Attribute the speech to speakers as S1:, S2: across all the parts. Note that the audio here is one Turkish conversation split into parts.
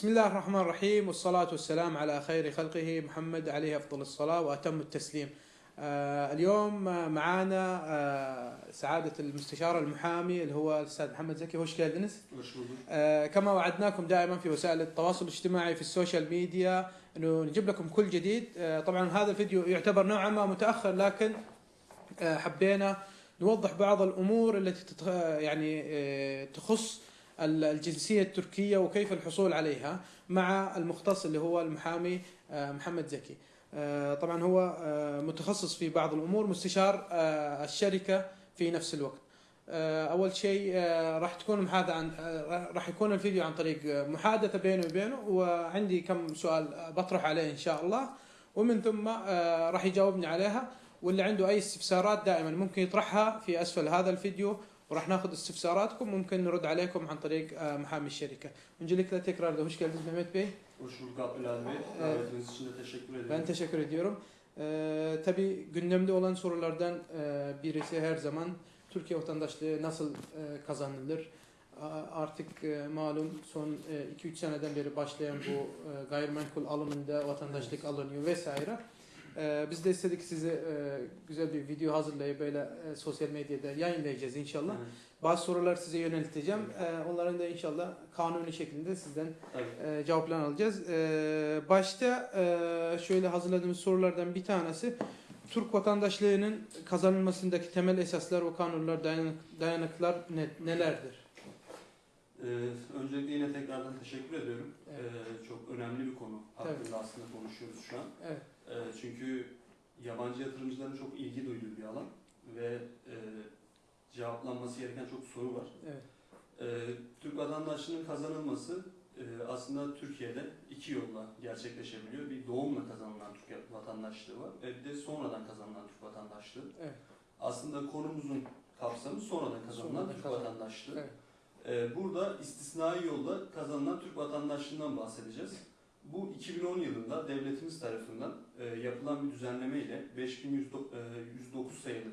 S1: بسم الله الرحمن الرحيم والصلاة والسلام على خير خلقه محمد عليه أفضل الصلاة وأتم التسليم آه اليوم آه، معانا آه سعادة المستشار المحامي اللي هو الأستاذ محمد زكي
S2: bulduk.
S1: آه كما وعدناكم دائما في وسائل التواصل الاجتماعي في السوشيال ميديا إنه نجيب لكم كل جديد طبعا هذا الفيديو يعتبر نوعا ما متأخر لكن حبينا نوضح بعض الأمور التي. يعني تخص ال- الجنسية التركية وكيف الحصول عليها مع المختص اللي هو المحامي آه محمد زكي. آه طبعا هو آه متخصص في بعض الأمور مستشار الشركة في نفس الوقت. أول شيء راح تكون محادثة عن راح يكون الفيديو عن طريق محادثة بيني وبينه وعندي كم سؤال بطرح عليه إن شاء الله ومن ثم راح يجاوبني عليها واللي عنده أي استفسارات دائما ممكن يطرحها في أسفل هذا الفيديو وراح ناخذ استفساراتكم ممكن نرد عليكم عن طريق آه، محامي الشركه. Öncelikle tekrar da hoş geldiniz Mehmet Bey.
S2: Hoş bulduk Abdülhadi Bey.
S1: Evet.
S2: Davetiniz için de teşekkür ederim.
S1: Ben teşekkür ediyorum. Ee, tabii gündemde olan sorulardan e, birisi her zaman Türkiye vatandaşlığı nasıl e, kazanılır? A- Artık e, malum son 2-3 seneden beri başlayan bu e, gayrimenkul alımında vatandaşlık alınıyor vesaire. E, biz de istedik size e, güzel bir video hazırlayıp böyle e, sosyal medyada yayınlayacağız inşallah.
S2: Evet,
S1: Bazı sorular size yönelteceğim. E, onların da inşallah kanuni şekilde sizden
S2: tabii.
S1: e, cevaplarını alacağız. E, başta e, şöyle hazırladığımız sorulardan bir tanesi Türk vatandaşlığının kazanılmasındaki temel esaslar ve kanunlar, dayanık, dayanıklar ne- nelerdir?
S2: Ee, öncelikle yine tekrardan teşekkür ediyorum.
S1: Evet.
S2: Ee, çok önemli bir konu hakkında
S1: Tabii.
S2: aslında konuşuyoruz şu an.
S1: Evet.
S2: Ee, çünkü yabancı yatırımcıların çok ilgi duyduğu bir alan ve e, cevaplanması gereken çok soru var.
S1: Evet.
S2: Ee, Türk vatandaşlığının kazanılması e, aslında Türkiye'de iki yolla gerçekleşebiliyor. Bir doğumla kazanılan Türk vatandaşlığı var ve bir de sonradan kazanılan Türk vatandaşlığı.
S1: Evet.
S2: Aslında konumuzun kapsamı sonradan kazanılan
S1: Sonradan
S2: Türk
S1: kazan-
S2: vatandaşlığı.
S1: Evet.
S2: Ee, burada istisnai yolla kazanılan Türk vatandaşlığından bahsedeceğiz. Bu 2010 yılında devletimiz tarafından e, yapılan bir düzenleme ile 5109 sayılı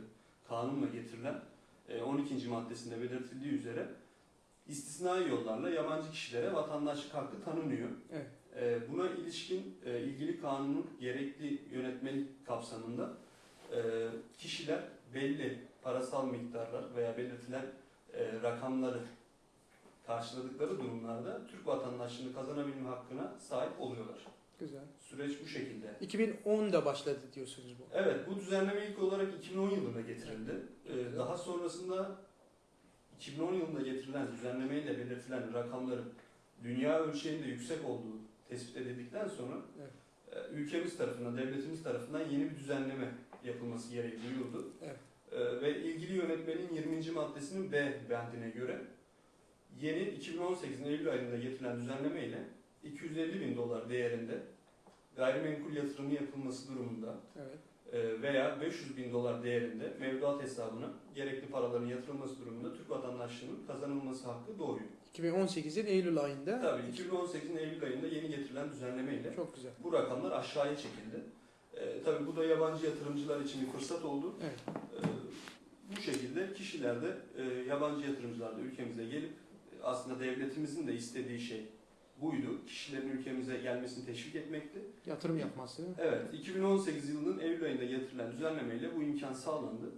S2: kanunla getirilen e, 12. maddesinde belirtildiği üzere istisnai yollarla yabancı kişilere vatandaşlık hakkı tanınıyor.
S1: Evet.
S2: E, buna ilişkin e, ilgili kanunun gerekli yönetmelik kapsamında e, kişiler belli parasal miktarlar veya belirtilen e, rakamları karşıladıkları durumlarda Türk vatandaşlığını kazanabilme hakkına sahip oluyorlar.
S1: Güzel.
S2: Süreç bu şekilde.
S1: 2010'da başladı diyorsunuz bu.
S2: Evet, bu düzenleme ilk olarak 2010 yılında getirildi. Ee, daha sonrasında 2010 yılında getirilen düzenlemeyle belirtilen rakamların dünya ölçeğinde yüksek olduğu tespit edildikten sonra
S1: Evet.
S2: e, ülkemiz tarafından, devletimiz tarafından yeni bir düzenleme yapılması gereği duyuldu.
S1: Evet.
S2: E, ve ilgili yönetmenin 20. maddesinin B bendine göre yeni 2018'in Eylül ayında getirilen düzenleme ile 250 bin dolar değerinde gayrimenkul yatırımı yapılması durumunda
S1: Evet.
S2: e, veya 500 bin dolar değerinde mevduat hesabına gerekli paraların yatırılması durumunda Türk vatandaşlığının kazanılması hakkı doğuyor.
S1: 2018'in Eylül ayında.
S2: Tabii 2018'in Eylül ayında yeni getirilen düzenlemeyle
S1: Çok güzel.
S2: bu rakamlar aşağıya çekildi. E, tabii bu da yabancı yatırımcılar için bir fırsat oldu.
S1: Evet.
S2: E, bu şekilde kişiler de e, yabancı yatırımcılar da ülkemize gelip aslında devletimizin de istediği şey buydu. Kişilerin ülkemize gelmesini teşvik etmekti.
S1: Yatırım yapması.
S2: Evet, 2018 yılının Eylül ayında getirilen düzenlemeyle bu imkan sağlandı.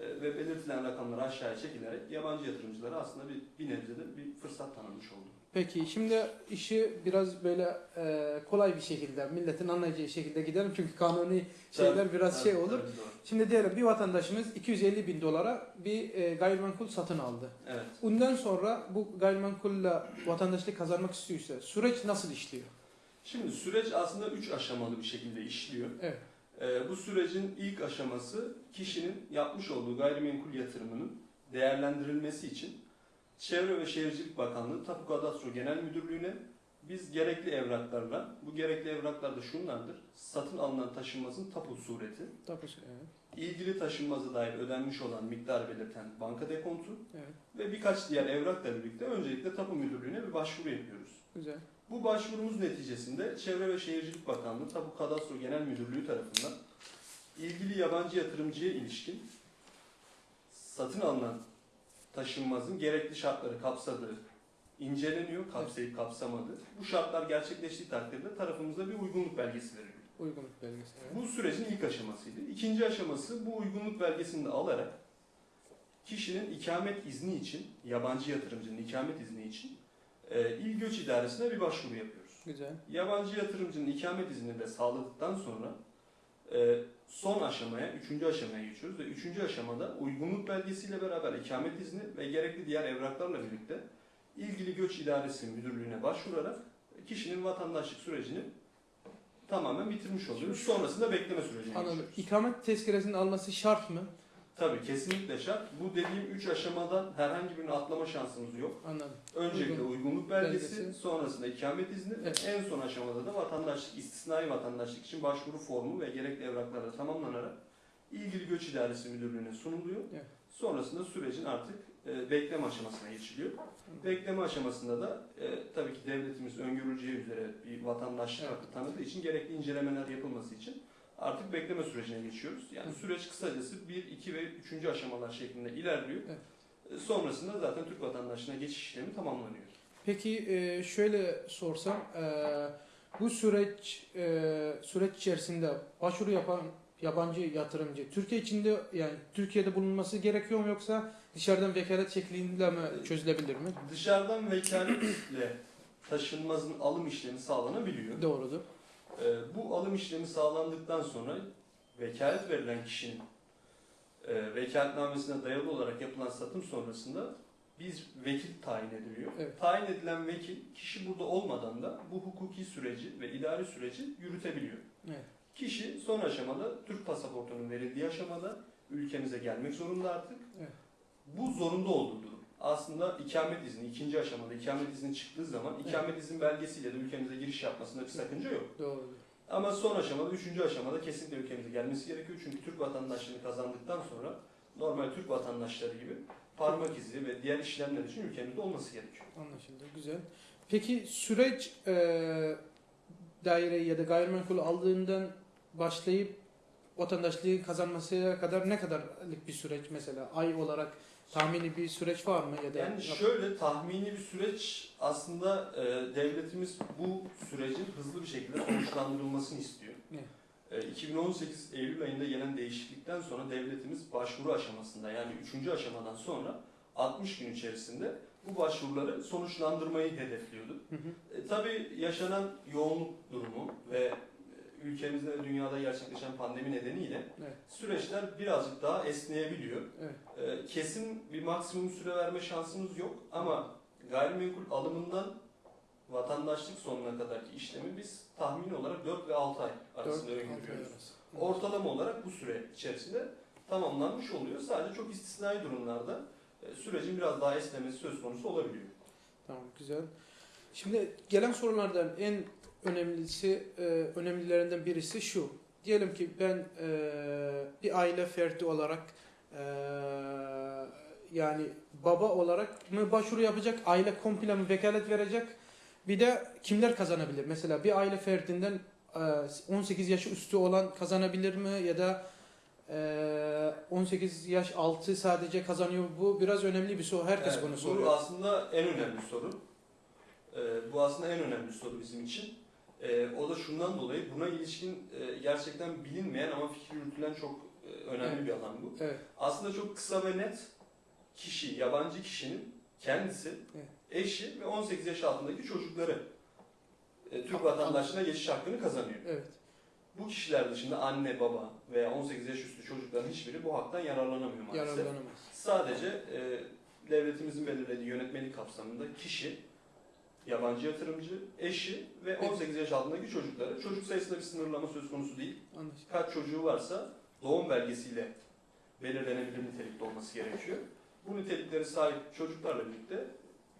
S2: Ee, ve belirtilen rakamlar aşağıya çekilerek yabancı yatırımcılara aslında bir, bir nebzede bir fırsat tanınmış oldu.
S1: Peki şimdi işi biraz böyle e, kolay bir şekilde milletin anlayacağı şekilde gidelim çünkü kanuni şeyler
S2: Tabii,
S1: biraz
S2: tabii,
S1: şey olur.
S2: tabii, doğru.
S1: Şimdi diyelim bir vatandaşımız 250 bin dolara bir e, gayrimenkul satın aldı.
S2: Evet.
S1: Bundan sonra bu gayrimenkulle vatandaşlık kazanmak istiyorsa süreç nasıl işliyor?
S2: Şimdi süreç aslında üç aşamalı bir şekilde işliyor.
S1: Evet.
S2: Ee, bu sürecin ilk aşaması kişinin yapmış olduğu gayrimenkul yatırımının değerlendirilmesi için Çevre ve Şehircilik Bakanlığı Tapu Kadastro Genel Müdürlüğü'ne biz gerekli evraklarla, bu gerekli evraklar da şunlardır. Satın alınan taşınmazın tapu sureti,
S1: Tabii. Evet.
S2: ilgili taşınmaza dair ödenmiş olan miktar belirten banka dekontu
S1: evet.
S2: ve birkaç diğer evrakla birlikte öncelikle Tapu Müdürlüğü'ne bir başvuru yapıyoruz.
S1: Güzel.
S2: Bu başvurumuz neticesinde Çevre ve Şehircilik Bakanlığı Tapu Kadastro Genel Müdürlüğü tarafından ilgili yabancı yatırımcıya ilişkin satın alınan taşınmazın gerekli şartları kapsadığı inceleniyor, kapsayıp kapsamadı. Bu şartlar gerçekleştiği takdirde tarafımıza bir uygunluk belgesi veriliyor.
S1: Uygunluk belgesi. Evet.
S2: Bu sürecin ilk aşamasıydı. İkinci aşaması bu uygunluk belgesini de alarak kişinin ikamet izni için, yabancı yatırımcının ikamet izni için e, İl Göç İdaresi'ne bir başvuru yapıyoruz.
S1: Güzel.
S2: Yabancı yatırımcının ikamet iznini de sağladıktan sonra e, son aşamaya, üçüncü aşamaya geçiyoruz ve üçüncü aşamada uygunluk belgesiyle beraber ikamet izni ve gerekli diğer evraklarla birlikte ilgili göç idaresi müdürlüğüne başvurarak kişinin vatandaşlık sürecini tamamen bitirmiş oluyoruz. Sonrasında bekleme sürecine
S1: Anladım.
S2: geçiyoruz.
S1: İkamet tezkeresinin alması şart mı?
S2: Tabii kesinlikle şart. Bu dediğim üç aşamadan herhangi birini atlama şansımız yok.
S1: Anladım.
S2: Öncelikle
S1: Uygun-
S2: uygunluk belgesi,
S1: belgesi.
S2: sonrasında ikamet izni,
S1: Evet.
S2: en son aşamada da vatandaşlık, istisnai vatandaşlık için başvuru formu ve gerekli evraklarla tamamlanarak ilgili göç idaresi müdürlüğüne sunuluyor.
S1: Evet.
S2: Sonrasında sürecin artık e, bekleme aşamasına geçiliyor. Bekleme aşamasında da e, tabii ki devletimiz öngörüleceği üzere bir vatandaşlık
S1: Evet.
S2: hakkı tanıdığı için gerekli incelemeler yapılması için artık bekleme sürecine geçiyoruz. Yani
S1: Hı.
S2: süreç kısacası 1, 2 ve 3. aşamalar şeklinde ilerliyor.
S1: Evet.
S2: E, Sonrasında zaten Türk vatandaşlığına geçiş işlemi tamamlanıyor.
S1: Peki e, şöyle sorsam, e, bu süreç süreç içerisinde başvuru yapan yabancı yatırımcı Türkiye içinde yani Türkiye'de bulunması gerekiyor mu yoksa dışarıdan vekalet şeklinde mi çözülebilir mi?
S2: Dışarıdan vekaletle taşınmazın alım işlemi sağlanabiliyor.
S1: Doğrudur.
S2: Ee, bu alım işlemi sağlandıktan sonra vekalet verilen kişinin e, vekaletnamesine dayalı olarak yapılan satım sonrasında biz vekil tayin ediliyor.
S1: Evet.
S2: Tayin edilen vekil kişi burada olmadan da bu hukuki süreci ve idari süreci yürütebiliyor.
S1: Evet.
S2: Kişi son aşamada Türk pasaportunun verildiği aşamada ülkemize gelmek zorunda artık.
S1: Evet.
S2: Bu zorunda olduğu durum. Aslında ikamet izni ikinci aşamada ikamet izni çıktığı zaman ikamet izin belgesiyle de ülkemize giriş yapmasında bir sakınca yok.
S1: Doğrudur.
S2: Ama son aşamada, üçüncü aşamada kesinlikle ülkemize gelmesi gerekiyor. Çünkü Türk vatandaşlığını kazandıktan sonra normal Türk vatandaşları gibi parmak izi ve diğer işlemler için ülkemizde olması gerekiyor.
S1: Anlaşıldı. Güzel. Peki süreç e, daireyi ya da gayrimenkul aldığından başlayıp vatandaşlığı kazanmasına kadar ne kadarlık bir süreç mesela ay olarak tahmini bir süreç var mı ya da
S2: Yani şöyle tahmini bir süreç aslında e, devletimiz bu sürecin hızlı bir şekilde sonuçlandırılmasını istiyor.
S1: Ne?
S2: E, 2018 Eylül ayında gelen değişiklikten sonra devletimiz başvuru aşamasında yani üçüncü aşamadan sonra 60 gün içerisinde bu başvuruları sonuçlandırmayı hedefliyordu.
S1: Hı hı.
S2: E, tabii yaşanan yoğunluk durumu ve ülkemizde ve dünyada gerçekleşen pandemi nedeniyle
S1: Evet.
S2: süreçler birazcık daha esneyebiliyor.
S1: Evet.
S2: E, kesin bir maksimum süre verme şansımız yok ama gayrimenkul alımından vatandaşlık sonuna kadarki işlemi biz tahmin olarak 4 ve 6 ay arasında öngörüyoruz. Ortalama olarak bu süre içerisinde tamamlanmış oluyor. Sadece çok istisnai durumlarda e, sürecin biraz daha esnemesi söz konusu olabiliyor.
S1: Tamam güzel. Şimdi gelen sorulardan en önemlisi e, önemlilerinden birisi şu. Diyelim ki ben e, bir aile ferdi olarak e, yani baba olarak mı başvuru yapacak, aile komple mi vekalet verecek? Bir de kimler kazanabilir? Mesela bir aile ferdinden e, 18 yaş üstü olan kazanabilir mi ya da e, 18 yaş altı sadece kazanıyor. Bu biraz önemli bir soru. Herkes
S2: Evet,
S1: bunu
S2: bu
S1: soruyor.
S2: aslında en önemli soru. Ee, bu aslında en önemli soru bizim için. Ee, o da şundan dolayı buna ilişkin e, gerçekten bilinmeyen ama fikir yürütülen çok e, önemli
S1: Evet.
S2: bir alan bu.
S1: Evet.
S2: Aslında çok kısa ve net kişi, yabancı kişinin kendisi,
S1: Evet.
S2: eşi ve 18 yaş altındaki çocukları e, Türk vatandaşlığına geçiş hakkını kazanıyor.
S1: Evet.
S2: Bu kişiler dışında anne, baba veya 18 yaş üstü çocukların hiçbiri bu haktan yararlanamıyor maalesef.
S1: Yararlanamaz.
S2: Sadece e, devletimizin belirlediği yönetmelik kapsamında kişi, yabancı yatırımcı, eşi ve 18 yaş altındaki çocukları. Çocuk sayısında bir sınırlama söz konusu değil.
S1: Anlaşıldı.
S2: Kaç çocuğu varsa doğum belgesiyle belirlenebilir nitelikte olması gerekiyor. Bu nitelikleri sahip çocuklarla birlikte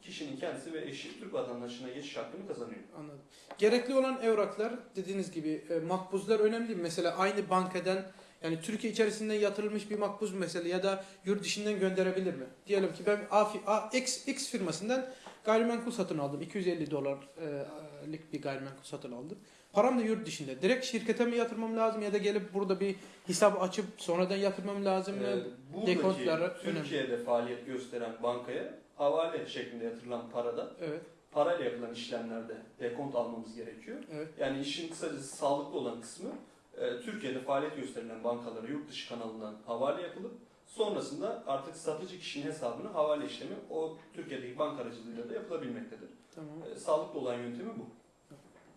S2: kişinin kendisi ve eşi Türk vatandaşlığına geçiş hakkını kazanıyor.
S1: Anladım. Gerekli olan evraklar dediğiniz gibi e, makbuzlar önemli mi? Mesela aynı bankadan yani Türkiye içerisinde yatırılmış bir makbuz mesela ya da yurt dışından gönderebilir mi? Diyelim ki ben A, A- X, X firmasından gayrimenkul satın aldım. 250 dolarlık bir gayrimenkul satın aldım. Param da yurt dışında. Direkt şirkete mi yatırmam lazım ya da gelip burada bir hesap açıp sonradan yatırmam lazım mı?
S2: Ee, buradaki
S1: dekontları önemli.
S2: Türkiye'de faaliyet gösteren bankaya havale şeklinde yatırılan parada
S1: Evet.
S2: parayla yapılan işlemlerde dekont almamız gerekiyor.
S1: Evet.
S2: Yani işin kısacası sağlıklı olan kısmı e, Türkiye'de faaliyet gösterilen bankalara yurt dışı kanalından havale yapılıp sonrasında artık satıcı kişinin hesabına havale işlemi o Türkiye'deki banka aracılığıyla da yapılabilmektedir.
S1: Tamam.
S2: E, sağlıklı olan yöntemi bu.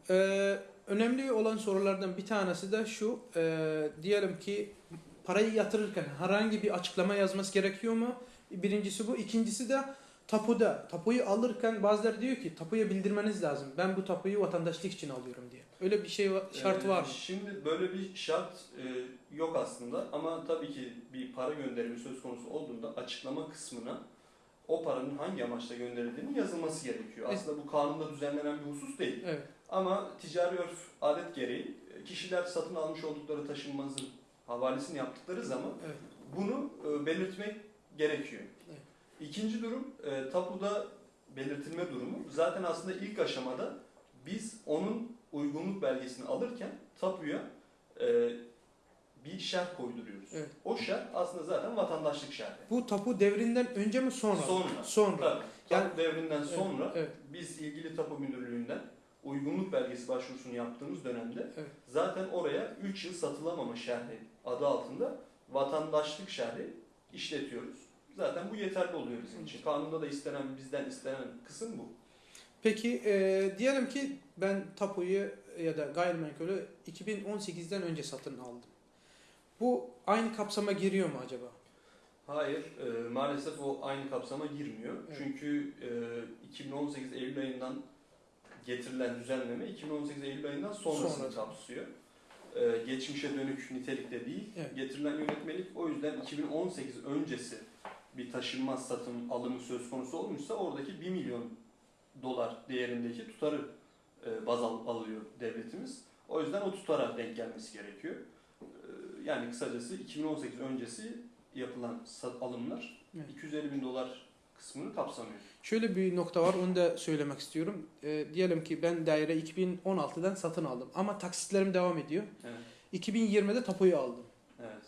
S1: Ee, önemli olan sorulardan bir tanesi de şu. ee, diyelim ki parayı yatırırken herhangi bir açıklama yazması gerekiyor mu? Birincisi bu. İkincisi de tapuda. Tapuyu alırken bazıları diyor ki tapuya bildirmeniz lazım. Ben bu tapuyu vatandaşlık için alıyorum diye. Öyle bir şey şart
S2: Ee,
S1: var mı?
S2: Şimdi böyle bir şart e, yok aslında ama tabii ki bir para gönderimi söz konusu olduğunda açıklama kısmına o paranın hangi amaçla gönderildiğinin yazılması gerekiyor.
S1: Evet.
S2: Aslında bu kanunda düzenlenen bir husus değil.
S1: Evet.
S2: Ama ticari örf adet gereği e, kişiler satın almış oldukları taşınmazın havalesini yaptıkları zaman
S1: Evet.
S2: bunu e, belirtmek gerekiyor.
S1: Evet.
S2: İkinci durum e, tapuda belirtilme durumu. Zaten aslında ilk aşamada biz onun uygunluk belgesini alırken tapuya e, bir şart koyduruyoruz.
S1: Evet.
S2: O şart aslında zaten vatandaşlık şartı.
S1: Bu tapu devrinden önce mi sonra?
S2: Sonra.
S1: Sonra.
S2: Tabii.
S1: Yani-
S2: Tapu devrinden sonra
S1: Evet.
S2: biz ilgili tapu müdürlüğünden uygunluk belgesi başvurusunu yaptığımız dönemde
S1: Evet.
S2: zaten oraya 3 yıl satılamama şerhi adı altında vatandaşlık şerhi işletiyoruz. Zaten bu yeterli oluyor bizim için. Kanunda da istenen, bizden istenen kısım bu.
S1: Peki e, diyelim ki ben tapuyu ya da gayrimenkulü 2018'den önce satın aldım. Bu aynı kapsama giriyor mu acaba?
S2: Hayır, e, maalesef o aynı kapsama girmiyor.
S1: Evet.
S2: Çünkü e, 2018 Eylül ayından getirilen düzenleme 2018 Eylül ayından sonrasını
S1: Sonra.
S2: kapsıyor. E, geçmişe dönük nitelikte değil.
S1: Evet.
S2: Getirilen yönetmelik o yüzden 2018 öncesi bir taşınmaz satım alımı söz konusu olmuşsa oradaki 1 milyon dolar değerindeki tutarı e, baz al- alıyor devletimiz. O yüzden o tutara denk gelmesi gerekiyor. E, yani kısacası 2018 öncesi yapılan sat- alımlar
S1: Evet.
S2: 250 bin dolar kısmını kapsamıyor.
S1: Şöyle bir nokta var onu da söylemek istiyorum. E, diyelim ki ben daire 2016'dan satın aldım ama taksitlerim devam ediyor.
S2: Evet.
S1: 2020'de tapuyu aldım.
S2: evet.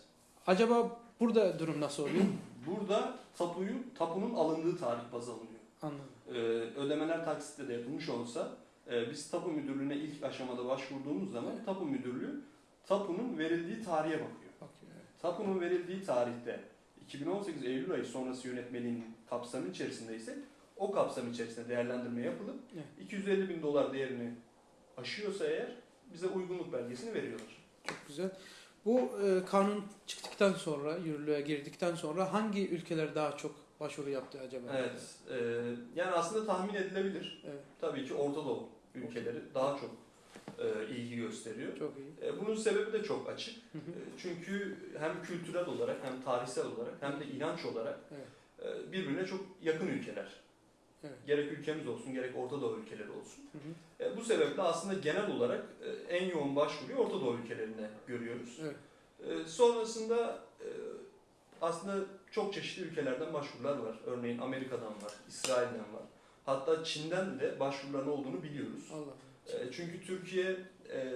S1: Acaba burada durum nasıl oluyor?
S2: Burada tapuyu, tapunun alındığı tarih baz alınıyor.
S1: Anladım.
S2: Ee, ödemeler taksitle de yapılmış olsa e, biz tapu müdürlüğüne ilk aşamada başvurduğumuz zaman
S1: Evet.
S2: tapu müdürlüğü tapunun verildiği tarihe bakıyor.
S1: Bakıyor, evet.
S2: Tapunun verildiği tarihte 2018 Eylül ayı sonrası yönetmeliğin kapsamı içerisinde ise o kapsam içerisinde değerlendirme yapılıp
S1: Evet.
S2: 250 bin dolar değerini aşıyorsa eğer bize uygunluk belgesini veriyorlar.
S1: Çok güzel. Bu e, kanun çıktıktan sonra, yürürlüğe girdikten sonra hangi ülkeler daha çok başvuru yaptı acaba?
S2: Evet, e, yani aslında tahmin edilebilir.
S1: Evet,
S2: Tabii ki Orta Doğu ülkeleri daha çok e, ilgi gösteriyor.
S1: çok iyi.
S2: E, bunun sebebi de çok açık.
S1: Hı hı.
S2: E, Çünkü hem kültürel olarak hem tarihsel olarak hem de inanç olarak
S1: Evet.
S2: e, birbirine çok yakın ülkeler.
S1: Evet.
S2: Gerek ülkemiz olsun gerek Orta Doğu ülkeleri olsun.
S1: Hı hı.
S2: E, Bu sebeple aslında genel olarak e, en yoğun başvuruyu Orta Doğu ülkelerine görüyoruz.
S1: Evet.
S2: E, Sonrasında e, aslında çok çeşitli ülkelerden başvurular var. Örneğin Amerika'dan var, İsrail'den var. Hatta Çin'den de başvuruların olduğunu biliyoruz.
S1: Allah.
S2: E, Çünkü Türkiye e,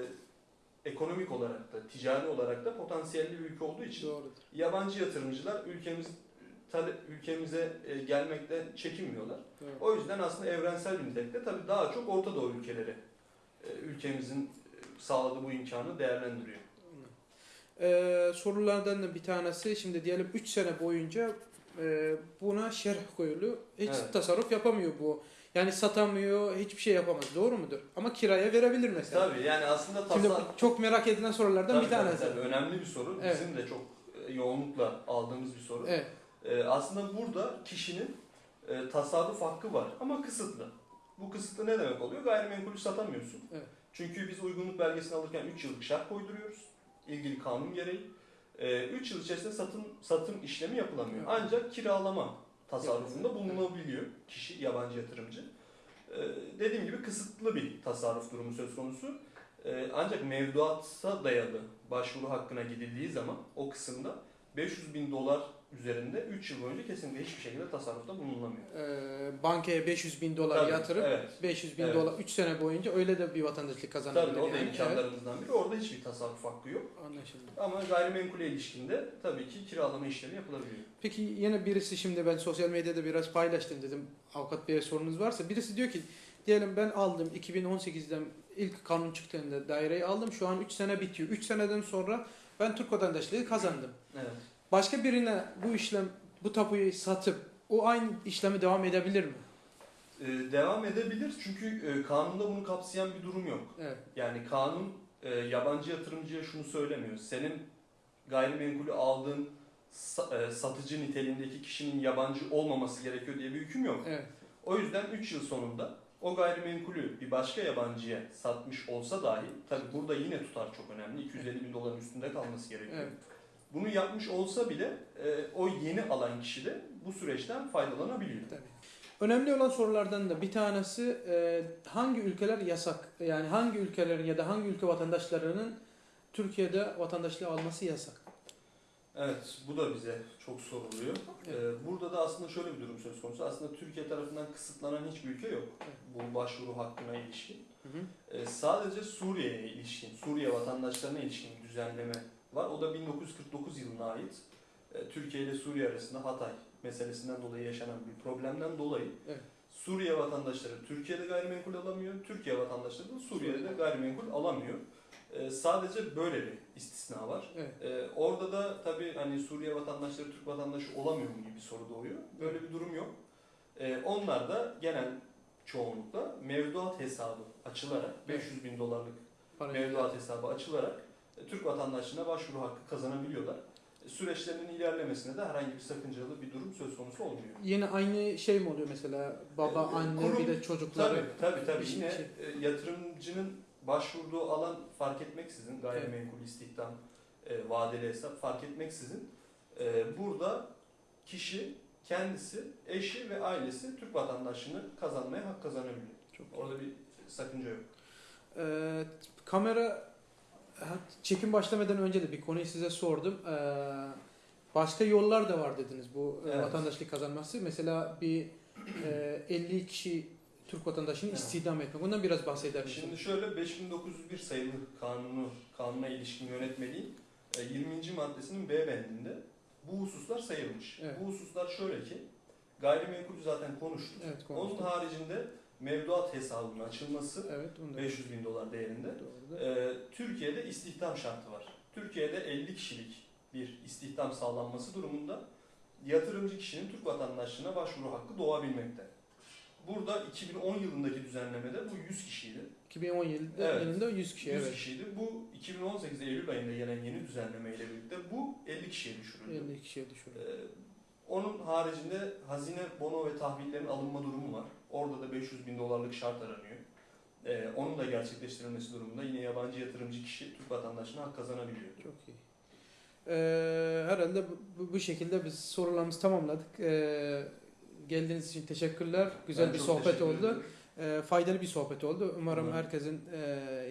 S2: ekonomik olarak da, ticari olarak da potansiyelli bir ülke olduğu için
S1: Doğrudur.
S2: yabancı yatırımcılar ülkemiz ülkemize e, gelmekten çekinmiyorlar.
S1: Doğru.
S2: O yüzden aslında evrensel bir nitelikte tabii daha çok Orta Doğu ülkeleri e, ülkemizin e, sağladığı bu imkanı değerlendiriyor.
S1: Ee, sorulardan da bir tanesi şimdi diyelim 3 sene boyunca e, buna şerh koyuluyor. Hiç
S2: Evet.
S1: tasarruf yapamıyor bu. Yani satamıyor, hiçbir şey yapamaz. Doğru mudur? Ama kiraya verebilir mesela.
S2: Tabii yani aslında
S1: Şimdi
S2: tasar...
S1: bu çok merak edilen sorulardan
S2: Tabii,
S1: bir
S2: tabii,
S1: tanesi.
S2: tabii. önemli bir soru.
S1: Evet.
S2: Bizim de çok e, yoğunlukla aldığımız bir soru.
S1: Evet.
S2: E, aslında burada kişinin e, tasarruf hakkı var ama kısıtlı. Bu kısıtlı ne demek oluyor? Gayrimenkulü satamıyorsun.
S1: Evet.
S2: Çünkü biz uygunluk belgesini alırken 3 yıllık şart koyduruyoruz. İlgili kanun gereği. 3 yıl içerisinde satın satım işlemi yapılamıyor.
S1: Evet.
S2: Ancak kiralama tasarrufunda bulunabiliyor kişi, yabancı yatırımcı. E, dediğim gibi kısıtlı bir tasarruf durumu söz konusu. E, ancak mevduata dayalı başvuru hakkına gidildiği zaman o kısımda 500 bin dolar üzerinde 3 yıl boyunca kesinlikle hiçbir şekilde tasarrufta bulunamıyor.
S1: Ee, bankaya 500 bin dolar
S2: Tabii,
S1: yatırıp
S2: evet.
S1: 500 bin
S2: Evet.
S1: dolar 3 sene boyunca öyle de bir vatandaşlık kazanabilir.
S2: Tabii o da
S1: yani.
S2: imkanlarımızdan biri. Orada hiçbir tasarruf hakkı yok.
S1: Anlaşıldı.
S2: Ama gayrimenkule ilişkinde tabii ki kiralama işlemi yapılabiliyor.
S1: Peki yine birisi şimdi ben sosyal medyada biraz paylaştım dedim avukat beye sorunuz varsa birisi diyor ki diyelim ben aldım 2018'den ilk kanun çıktığında daireyi aldım şu an 3 sene bitiyor. 3 seneden sonra ben Türk vatandaşlığı kazandım.
S2: Evet.
S1: Başka birine bu işlem bu tapuyu satıp o aynı işlemi devam edebilir mi?
S2: Ee, devam edebilir çünkü e, kanunda bunu kapsayan bir durum yok.
S1: Evet.
S2: Yani kanun e, yabancı yatırımcıya şunu söylemiyor. Senin gayrimenkulü aldığın sa- e, satıcı niteliğindeki kişinin yabancı olmaması gerekiyor diye bir hüküm yok.
S1: Evet.
S2: O yüzden 3 yıl sonunda o gayrimenkulü bir başka yabancıya satmış olsa dahi, tabi burada yine tutar çok önemli, 250 bin doların üstünde kalması gerekiyor.
S1: Evet.
S2: Bunu yapmış olsa bile e, o yeni alan kişi de bu süreçten faydalanabiliyor.
S1: Tabii. Önemli olan sorulardan da bir tanesi e, hangi ülkeler yasak? Yani hangi ülkelerin ya da hangi ülke vatandaşlarının Türkiye'de vatandaşlığı alması yasak?
S2: Evet, bu da bize çok soruluyor.
S1: Evet.
S2: Ee, Burada da aslında şöyle bir durum söz konusu. Aslında Türkiye tarafından kısıtlanan hiçbir ülke yok
S1: Evet.
S2: bu başvuru hakkına ilişkin.
S1: Hı hı.
S2: Ee, Sadece Suriye'ye ilişkin, Suriye vatandaşlarına ilişkin düzenleme var. O da 1949 yılına ait. Ee, Türkiye ile Suriye arasında Hatay meselesinden dolayı yaşanan bir problemden dolayı
S1: Evet.
S2: Suriye vatandaşları Türkiye'de gayrimenkul alamıyor, Türkiye vatandaşları da Suriye'de gayrimenkul alamıyor. Ee, Sadece böyle bir istisna var.
S1: Evet.
S2: Ee, orada da tabii hani Suriye vatandaşları Türk vatandaşı olamıyor mu gibi bir soru doğuyor. Böyle bir durum yok. Ee, onlar da genel çoğunlukla mevduat hesabı açılarak
S1: Evet.
S2: 500 bin dolarlık
S1: Para-
S2: mevduat hesabı açılarak e, Türk vatandaşlığına başvuru hakkı kazanabiliyorlar. E, Süreçlerinin ilerlemesine de herhangi bir sakıncalı bir durum söz konusu olmuyor.
S1: Yine aynı şey mi oluyor mesela baba,
S2: Ee,
S1: anne
S2: kurum-
S1: bir de çocukları?
S2: Tabii tabii tabii. Yine
S1: şey.
S2: e, yatırımcının başvurduğu alan fark etmeksizin gayrimenkul istihdam, e, vadeli hesap fark etmeksizin e, burada kişi kendisi, eşi ve ailesi Türk vatandaşlığını kazanmaya hak kazanabiliyor.
S1: Çok iyi.
S2: Orada bir sakınca yok.
S1: Ee, kamera çekim başlamadan önce de bir konuyu size sordum. Ee, başka yollar da var dediniz bu e,
S2: Evet.
S1: vatandaşlık kazanması. Mesela bir e, 50 kişi Türk vatandaşını
S2: Evet.
S1: istihdam etmek. Ondan biraz bahseder misiniz?
S2: Şimdi şöyle 5901 sayılı kanunu, kanuna ilişkin yönetmeliğin e, 20. maddesinin B bendinde bu hususlar sayılmış.
S1: Evet.
S2: Bu hususlar şöyle ki gayrimenkul zaten konuştuk.
S1: Evet
S2: Onun
S1: konuştuk.
S2: haricinde mevduat hesabının açılması
S1: Evet onu da
S2: 500 bin dolar değerinde.
S1: Doğru.
S2: Ee, Türkiye'de istihdam şartı var. Türkiye'de 50 kişilik bir istihdam sağlanması durumunda yatırımcı kişinin Türk vatandaşlığına başvuru hakkı doğabilmekte. Burada 2010 yılındaki düzenlemede bu 100 kişiydi.
S1: 2010 yılında
S2: Evet.
S1: yılında 100 kişi
S2: 100
S1: evet.
S2: kişiydi. Bu 2018 Eylül ayında gelen yeni düzenleme ile birlikte bu 50 kişiye düşürüldü.
S1: 50 kişiye düşürdü.
S2: Ee, onun haricinde hazine bono ve tahvillerin alınma durumu var. Orada da 500 bin dolarlık şart aranıyor. Ee, onun da gerçekleştirilmesi durumunda yine yabancı yatırımcı kişi Türk vatandaşına hak kazanabiliyor.
S1: Çok iyi. Ee, herhalde bu, bu- şekilde biz sorularımızı tamamladık. Ee, geldiğiniz için teşekkürler. Güzel
S2: Ben
S1: bir sohbet oldu. Ee, faydalı bir sohbet oldu. Umarım
S2: Umarım.
S1: herkesin e,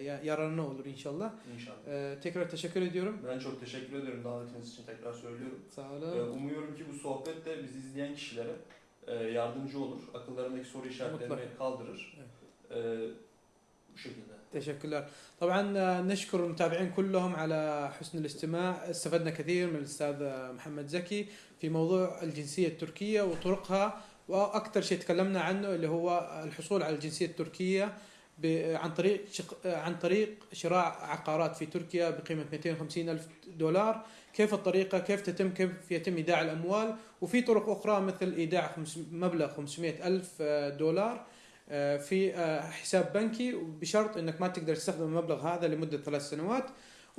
S1: ya- yararına olur inşallah.
S2: İnşallah.
S1: Ee, tekrar teşekkür ediyorum.
S2: Ben çok teşekkür ederim davetiniz için tekrar söylüyorum.
S1: Sağ olun.
S2: umuyorum ki bu sohbet de bizi izleyen kişilere e, yardımcı olur. Akıllarındaki soru işaretlerini
S1: Mutlaka.
S2: kaldırır. Ee, bu şekilde.
S1: تشكر طبعا نشكر المتابعين كلهم على حسن الاستماع استفدنا كثير من الاستاذ محمد زكي في موضوع الجنسيه التركيه وطرقها وأكثر شيء تكلمنا عنه اللي هو الحصول على الجنسيه التركيه عن طريق شق- عن طريق شراء عقارات في تركيا بقيمة 250 ألف دولار. كيف الطريقة؟ كيف تتم؟ كيف يتم إيداع الأموال؟ وفي طرق أخرى مثل إيداع خمس- مبلغ 500 ألف دولار آه، في آه، حساب بنكي. بشرط إنك ما تقدر تستخدم المبلغ هذا لمدة ثلاث سنوات.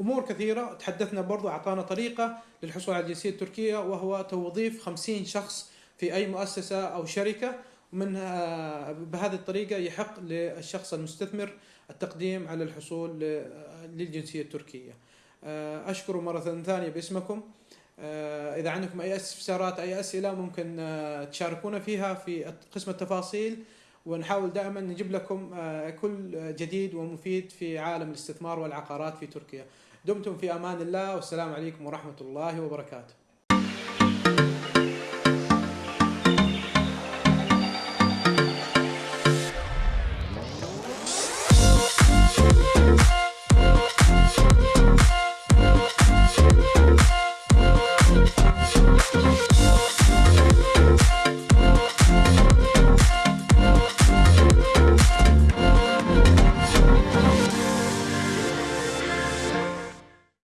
S1: أمور كثيرة. تحدثنا برضو اعطانا طريقة للحصول على الجنسيه التركيه وهو توظيف 50 شخص في أي مؤسسة أو شركة. آه، بهذه الطريقة يحق للشخص المستثمر التقديم على الحصول ل- للجنسية التركية. آه، أشكر مرة ثانية باسمكم. آه، إذا عندكم أي استفسارات أي أسئلة ممكن آه، تشاركونا فيها في قسم التفاصيل ونحاول دائما نجيب لكم كل جديد ومفيد في عالم الاستثمار والعقارات في تركيا. دمتم في أمان الله والسلام عليكم ورحمة الله وبركاته.